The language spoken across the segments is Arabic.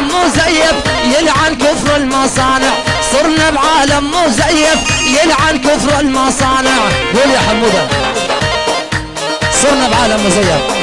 مزيف يلعن كفر المصانع. صرنا بعالم مزيف يلعن كفر المصانع. قول يا حمودة؟ صرنا بعالم مزيف.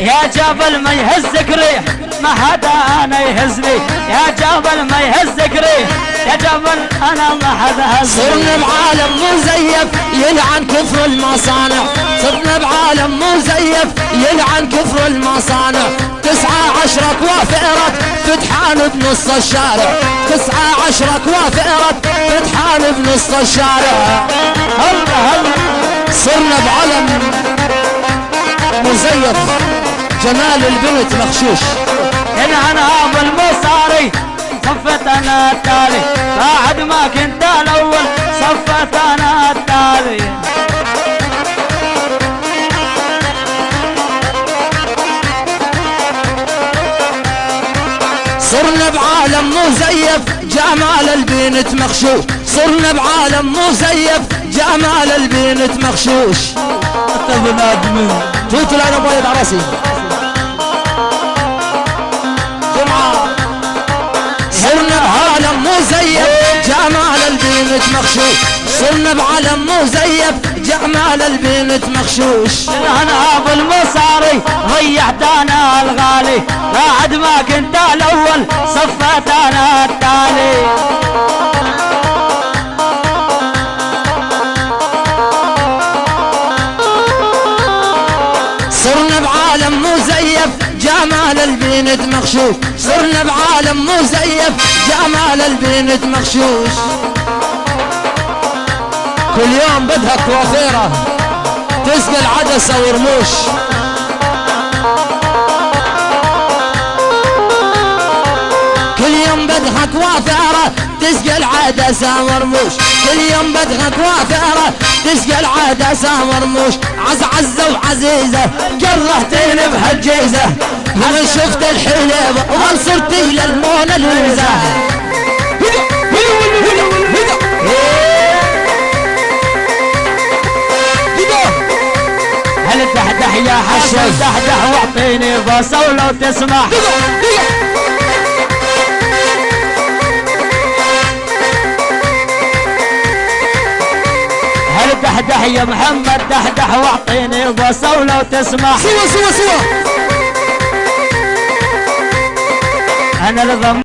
يا جبل ما يهزك ريح ما حدا أنا يهزني. يا جبل ما يهزك ريح يا جبل أنا ما حدا هزني صرنا بعالم مزيف يلعن كفر المصانع. صرنا بعالم مزيف يلعن كفر المصانع. تسعة عشرة كوافئرت فتحان بنص الشارع. تسعة عشرة كوافئرت فتحان بنص الشارع. هلا هلا. صرنا بعلم مزيف. جمال البنت مخشوش. هنا أنا ابو المصاري صفت أنا التالي. بعد ما كنت الأول صفت أنا صرنا بعالم مزيف جمال البنت مخشوش صرنا بعالم مزيف جمال البنت مخشوش توت أنا بايد عرسي. جمعة. صرنا بعالم مزيف جمال البنت مخشوش صرنا بعالم مزيف جمال البنت مخشوش أنا أبو المصاري ضيعت أنا الغالي. بعد ما كنت صرنا بعالم مزيف جمال البنت مخشوش صرنا بعالم مزيف جمال البنت مخشوش كل يوم بدها كوافيرة. تسقى العدسة ورموش بدها كوافيرة تسقى العدسة ورموش كل يوم بدها كوافيرة تسقى العدسة ورموش عز عزة وعزيزة جرهتين بهالجيزة. من شفت الحليب وصرتي للموناليزا هل دحدح يا حسن؟ دحدح واعطيني بصة ولو تسمح. دحدح يا محمد دحدح واعطيني بصة ولو تسمح. سوا سوا سوا. أنا الضم